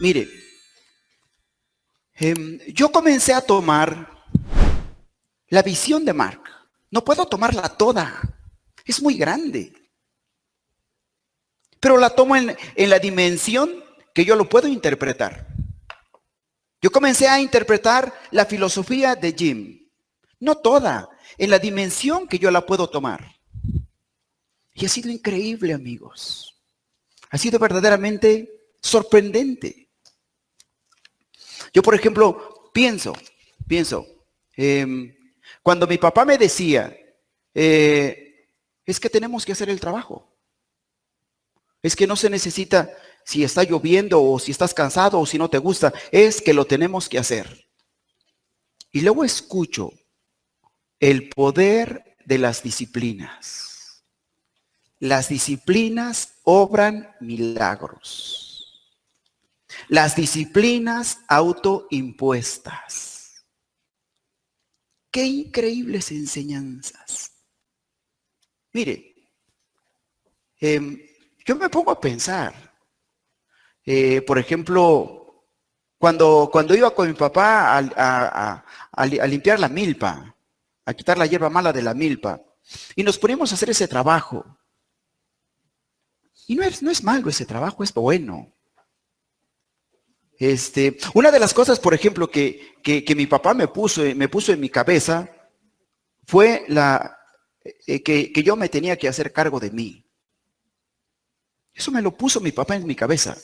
Mire, em, yo comencé a tomar la visión de Mark. No puedo tomarla toda. Es muy grande. Pero la tomo en, en la dimensión que yo lo puedo interpretar. Yo comencé a interpretar la filosofía de Jim. No toda, en la dimensión que yo la puedo tomar. Y ha sido increíble, amigos. Ha sido verdaderamente sorprendente. Yo, por ejemplo, pienso, pienso, em, cuando mi papá me decía, eh, es que tenemos que hacer el trabajo. Es que no se necesita si está lloviendo o si estás cansado o si no te gusta, es que lo tenemos que hacer. Y luego escucho el poder de las disciplinas. Las disciplinas obran milagros. Las disciplinas autoimpuestas. Qué increíbles enseñanzas. Mire, em, yo me pongo a pensar, eh, por ejemplo, cuando, cuando iba con mi papá a, limpiar la milpa, a quitar la hierba mala de la milpa, y nos poníamos a hacer ese trabajo. Y no es, no es malo ese trabajo, es bueno. Este, una de las cosas, por ejemplo, que, mi papá me puso, me puso en mi cabeza fue la, eh, que, que yo me tenía que hacer cargo de mí. Eso me lo puso mi papá en mi cabeza.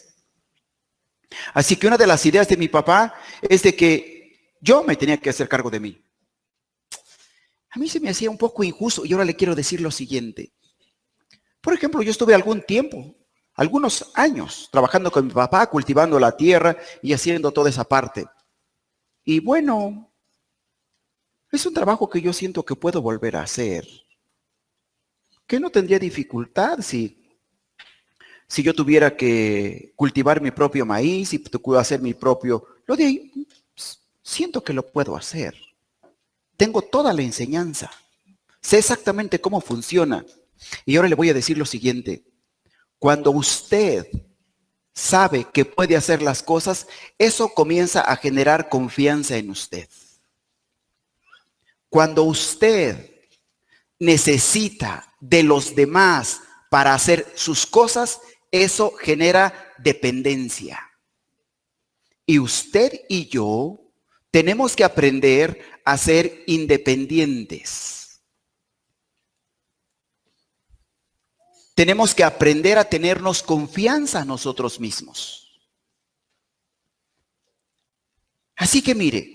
Así que una de las ideas de mi papá es de que yo me tenía que hacer cargo de mí. A mí se me hacía un poco injusto y ahora le quiero decir lo siguiente. Por ejemplo, yo estuve algún tiempo, algunos años, trabajando con mi papá, cultivando la tierra y haciendo toda esa parte. Y bueno, es un trabajo que yo siento que puedo volver a hacer. Que no tendría dificultad si si yo tuviera que cultivar mi propio maíz y hacer mi propio, lo de ahí, siento que lo puedo hacer. Tengo toda la enseñanza. Sé exactamente cómo funciona. Y ahora le voy a decir lo siguiente. Cuando usted sabe que puede hacer las cosas, eso comienza a generar confianza en usted. Cuando usted necesita de los demás para hacer sus cosas, eso genera dependencia. Y usted y yo tenemos que aprender a ser independientes. Tenemos que aprender a tenernos confianza nosotros mismos. Así que mire,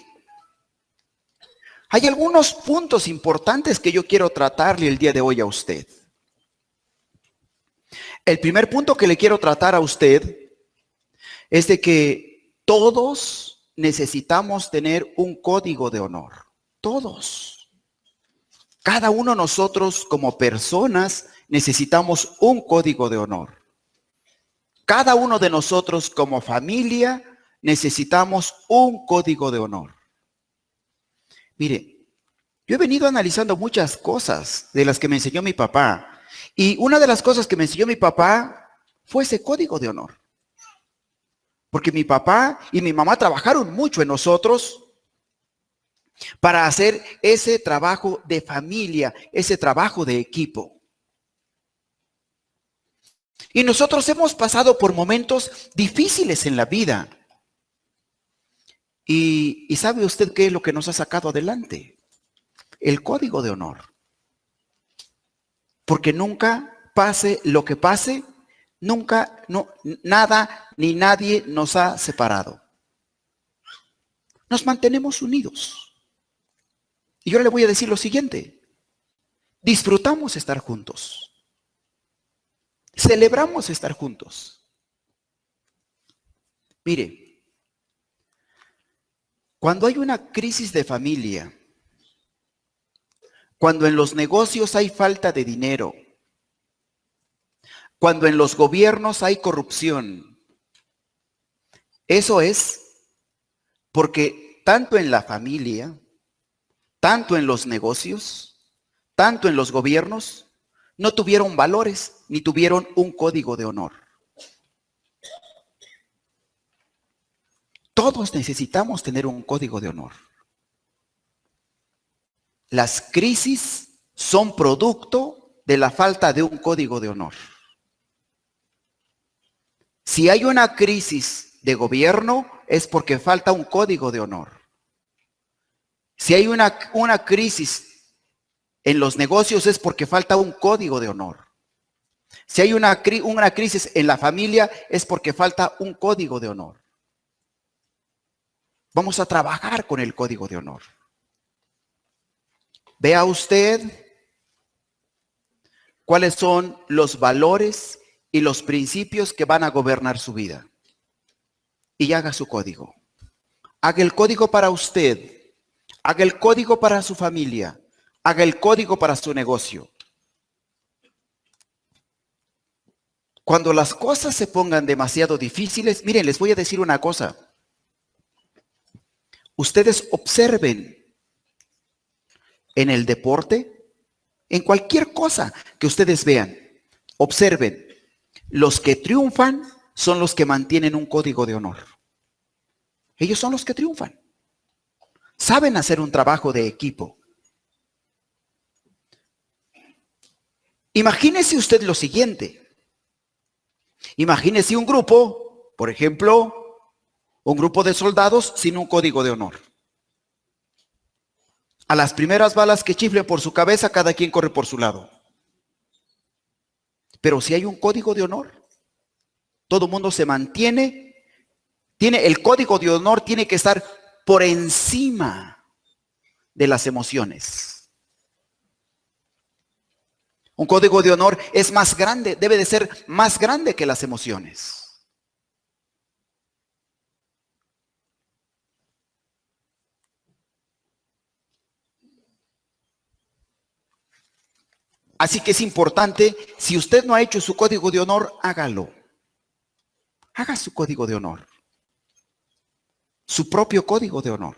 hay algunos puntos importantes que yo quiero tratarle el día de hoy a usted. El primer punto que le quiero tratar a usted es de que todos necesitamos tener un código de honor. Todos. Cada uno de nosotros como personas necesitamos un código de honor. Cada uno de nosotros como familia necesitamos un código de honor. Mire, yo he venido analizando muchas cosas de las que me enseñó mi papá y una de las cosas que me enseñó mi papá fue ese código de honor. Porque mi papá y mi mamá trabajaron mucho en nosotros para hacer ese trabajo de familia, ese trabajo de equipo. Y nosotros hemos pasado por momentos difíciles en la vida. Y, ¿sabe usted qué es lo que nos ha sacado adelante? El código de honor. Porque nunca pase lo que pase, nunca, no, nada ni nadie nos ha separado. Nos mantenemos unidos. Y yo le voy a decir lo siguiente. Disfrutamos estar juntos. Celebramos estar juntos. Mire, cuando hay una crisis de familia, cuando en los negocios hay falta de dinero, cuando en los gobiernos hay corrupción. Eso es porque tanto en la familia, tanto en los negocios, tanto en los gobiernos, no tuvieron valores ni tuvieron un código de honor. Todos necesitamos tener un código de honor. Las crisis son producto de la falta de un código de honor. Si hay una crisis de gobierno, es porque falta un código de honor. Si hay una, una crisis en los negocios, es porque falta un código de honor. Si hay una, una crisis en la familia, es porque falta un código de honor. Vamos a trabajar con el código de honor. Vea usted cuáles son los valores y los principios que van a gobernar su vida. Y haga su código. Haga el código para usted. Haga el código para su familia. Haga el código para su negocio. Cuando las cosas se pongan demasiado difíciles, miren, les voy a decir una cosa. Ustedes observen en el deporte, en cualquier cosa que ustedes vean, observen, los que triunfan son los que mantienen un código de honor. Ellos son los que triunfan. Saben hacer un trabajo de equipo. Imagínese usted lo siguiente. Imagínese un grupo, por ejemplo, un grupo de soldados sin un código de honor. A las primeras balas que chiflen por su cabeza, cada quien corre por su lado. Pero si hay un código de honor, todo mundo se mantiene, tiene el código de honor tiene que estar por encima de las emociones. Un código de honor es más grande, debe de ser más grande que las emociones. Así que es importante, si usted no ha hecho su código de honor, hágalo. Haga su código de honor. Su propio código de honor.